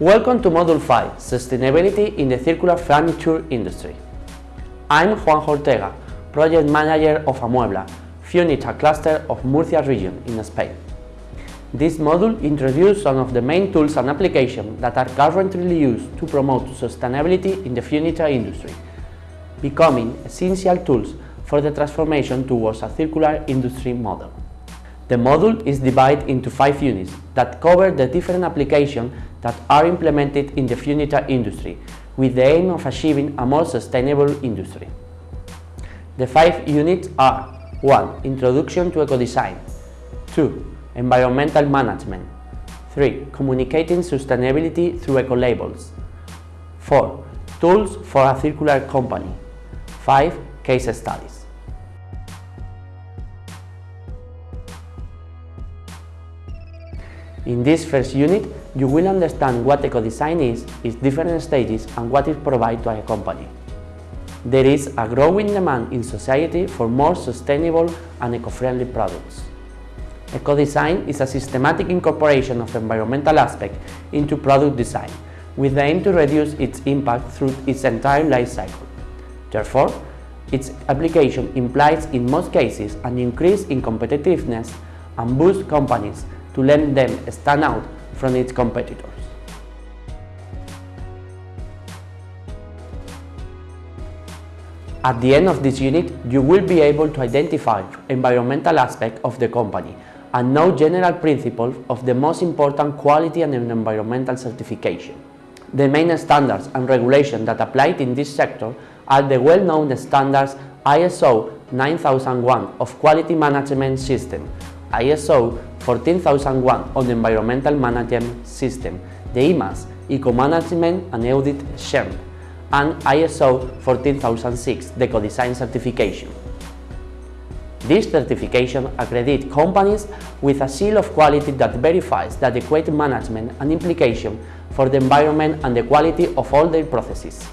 Welcome to Module 5, Sustainability in the Circular Furniture Industry. I'm Juan Ortega, Project Manager of Amuebla, Funita cluster of Murcia region in Spain. This module introduces some of the main tools and applications that are currently used to promote sustainability in the furniture industry, becoming essential tools for the transformation towards a circular industry model. The module is divided into five units that cover the different applications that are implemented in the furniture industry with the aim of achieving a more sustainable industry. The five units are 1. Introduction to eco-design 2. Environmental management 3. Communicating sustainability through eco-labels 4. Tools for a circular company 5. Case studies In this first unit, you will understand what eco-design is, its different stages and what it provides to a company. There is a growing demand in society for more sustainable and eco-friendly products. Eco-design is a systematic incorporation of environmental aspects into product design, with the aim to reduce its impact through its entire life cycle. Therefore, its application implies in most cases an increase in competitiveness and boosts companies to let them stand out from its competitors. At the end of this unit, you will be able to identify environmental aspects of the company and know general principles of the most important quality and environmental certification. The main standards and regulations that apply in this sector are the well-known standards ISO 9001 of Quality Management System, ISO 14001 on the Environmental Management System, the EMAS, Eco-Management and Audit Scheme, and ISO 14006, the Eco-Design Certification. This certification accredits companies with a seal of quality that verifies the adequate management and implication for the environment and the quality of all their processes.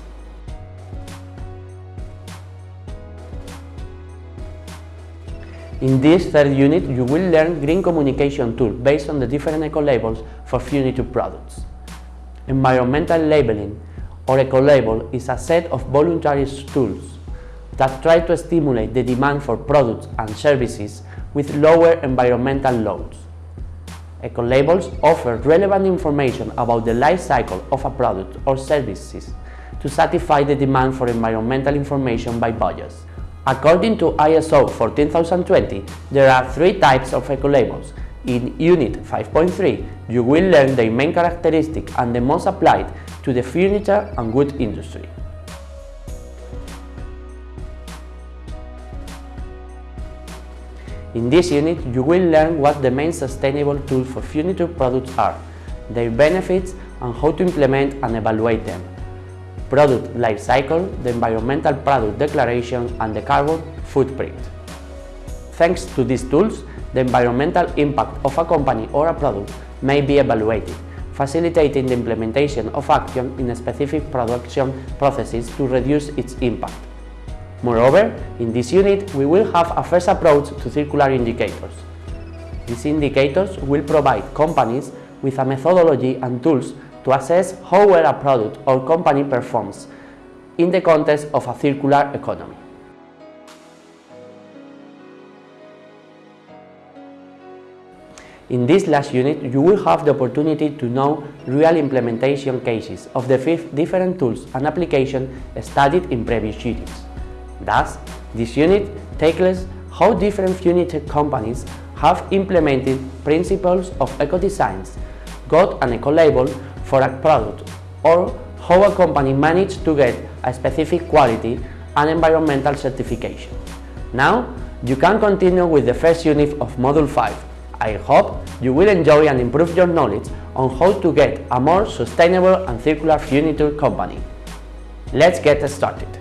In this third unit, you will learn green communication tool based on the different eco-labels for furniture products. Environmental labeling or eco-label is a set of voluntary tools that try to stimulate the demand for products and services with lower environmental loads. Eco-labels offer relevant information about the life cycle of a product or services to satisfy the demand for environmental information by buyers. According to ISO 14020, there are three types of eco-labels. In Unit 5.3, you will learn their main characteristics and the most applied to the furniture and wood industry. In this unit, you will learn what the main sustainable tools for furniture products are, their benefits and how to implement and evaluate them product life cycle, the environmental product declaration and the carbon footprint. Thanks to these tools, the environmental impact of a company or a product may be evaluated, facilitating the implementation of action in specific production processes to reduce its impact. Moreover, in this unit, we will have a first approach to circular indicators. These indicators will provide companies with a methodology and tools to assess how well a product or company performs in the context of a circular economy. In this last unit, you will have the opportunity to know real implementation cases of the five different tools and applications studied in previous units. Thus, this unit tackles how different furniture companies have implemented principles of eco-designs, got an eco-label for a product or how a company managed to get a specific quality and environmental certification. Now, you can continue with the first unit of Module 5. I hope you will enjoy and improve your knowledge on how to get a more sustainable and circular furniture company. Let's get started.